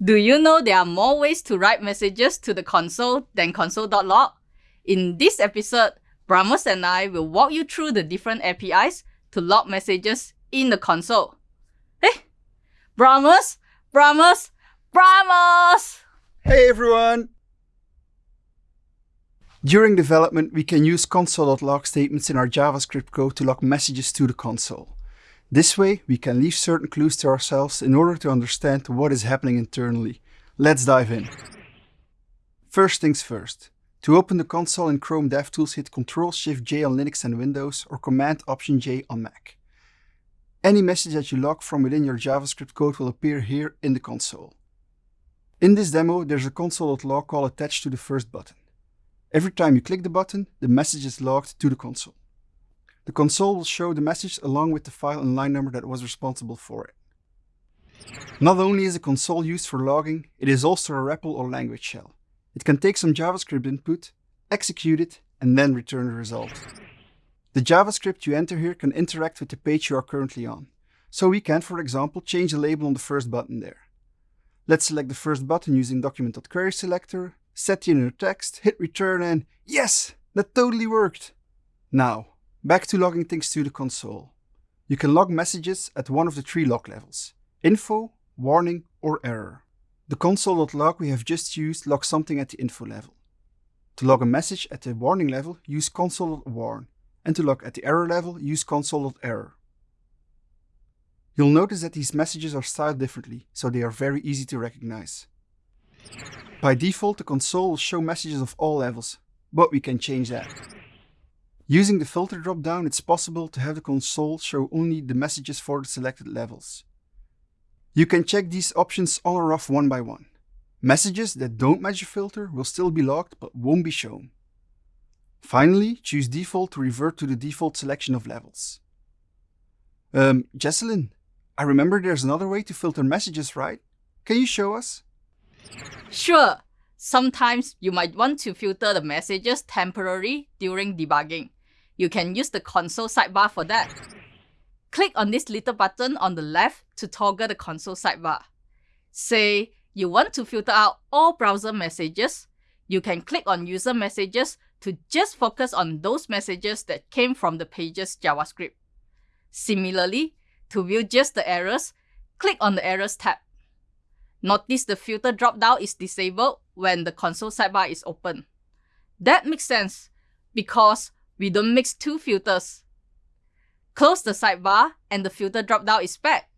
Do you know there are more ways to write messages to the console than console.log? In this episode, Bramus and I will walk you through the different APIs to log messages in the console. Hey, Bramus, Bramus, Bramus! Hey everyone! During development, we can use console.log statements in our JavaScript code to log messages to the console. This way, we can leave certain clues to ourselves in order to understand what is happening internally. Let's dive in. First things first. To open the console in Chrome DevTools, hit Ctrl-Shift-J on Linux and Windows or Command-Option-J on Mac. Any message that you log from within your JavaScript code will appear here in the console. In this demo, there's a console.log call attached to the first button. Every time you click the button, the message is logged to the console. The console will show the message along with the file and line number that was responsible for it. Not only is the console used for logging, it is also a REPL or language shell. It can take some JavaScript input, execute it, and then return the result. The JavaScript you enter here can interact with the page you are currently on. So we can, for example, change the label on the first button there. Let's select the first button using document.query selector, set the inner text, hit return and yes, that totally worked. Now, Back to logging things to the console. You can log messages at one of the three log levels, info, warning, or error. The console.log we have just used logs something at the info level. To log a message at the warning level, use console.warn, and to log at the error level, use console.error. You'll notice that these messages are styled differently, so they are very easy to recognize. By default, the console will show messages of all levels, but we can change that. Using the filter dropdown, it's possible to have the console show only the messages for the selected levels. You can check these options on or off one by one. Messages that don't match the filter will still be logged but won't be shown. Finally, choose default to revert to the default selection of levels. Um, Jecelyn, I remember there's another way to filter messages, right? Can you show us? Sure. Sometimes you might want to filter the messages temporarily during debugging. You can use the console sidebar for that. Click on this little button on the left to toggle the console sidebar. Say you want to filter out all browser messages, you can click on user messages to just focus on those messages that came from the page's JavaScript. Similarly, to view just the errors, click on the Errors tab. Notice the filter dropdown is disabled when the console sidebar is open. That makes sense because we don't mix two filters. Close the sidebar and the filter dropdown is back.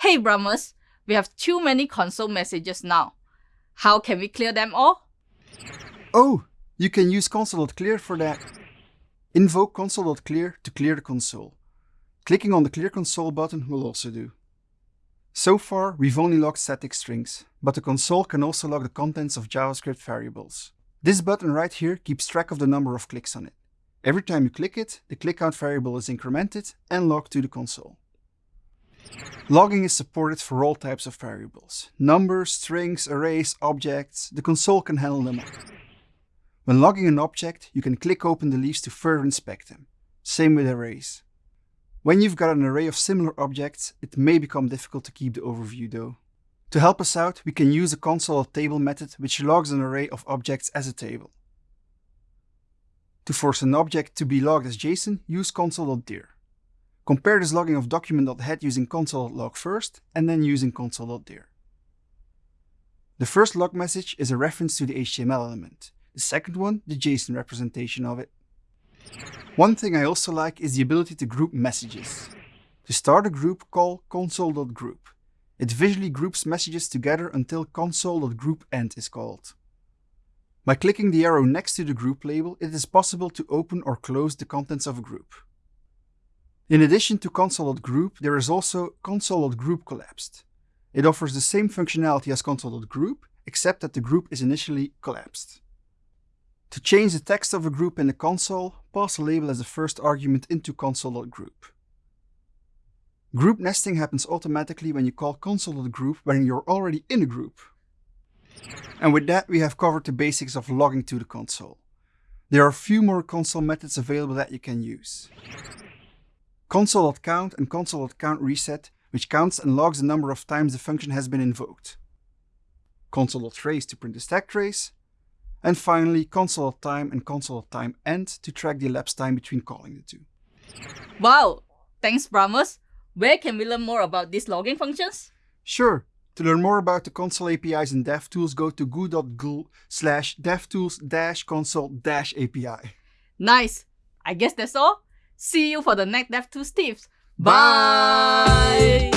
Hey Bramus, we have too many console messages now. How can we clear them all? Oh, you can use console.clear for that. Invoke console.clear to clear the console. Clicking on the clear console button will also do. So far, we've only logged static strings, but the console can also log the contents of JavaScript variables. This button right here keeps track of the number of clicks on it. Every time you click it, the click count variable is incremented and logged to the console. Logging is supported for all types of variables. Numbers, strings, arrays, objects, the console can handle them all. When logging an object, you can click open the leaves to further inspect them. Same with arrays. When you've got an array of similar objects, it may become difficult to keep the overview though. To help us out, we can use the console.table method which logs an array of objects as a table. To force an object to be logged as JSON, use console.dir. Compare this logging of document.head using console.log first, and then using console.dir. The first log message is a reference to the HTML element. The second one, the JSON representation of it. One thing I also like is the ability to group messages. To start a group, call console.group. It visually groups messages together until console.groupEnd is called. By clicking the arrow next to the group label, it is possible to open or close the contents of a group. In addition to console.group, there is also console.group collapsed. It offers the same functionality as console.group, except that the group is initially collapsed. To change the text of a group in the console, pass a label as the first argument into console.group. Group nesting happens automatically when you call console.group when you're already in a group. And with that, we have covered the basics of logging to the console. There are a few more console methods available that you can use. Console.count and console.countReset, which counts and logs the number of times the function has been invoked. console.trace to print the stack trace, and finally console.time and console.time end to track the elapsed time between calling the two. Wow! Thanks, Bramus. Where can we learn more about these logging functions? Sure. To learn more about the console APIs in DevTools, go to goo.gl slash devtools console dash API. Nice! I guess that's all. See you for the next DevTools tips. Bye.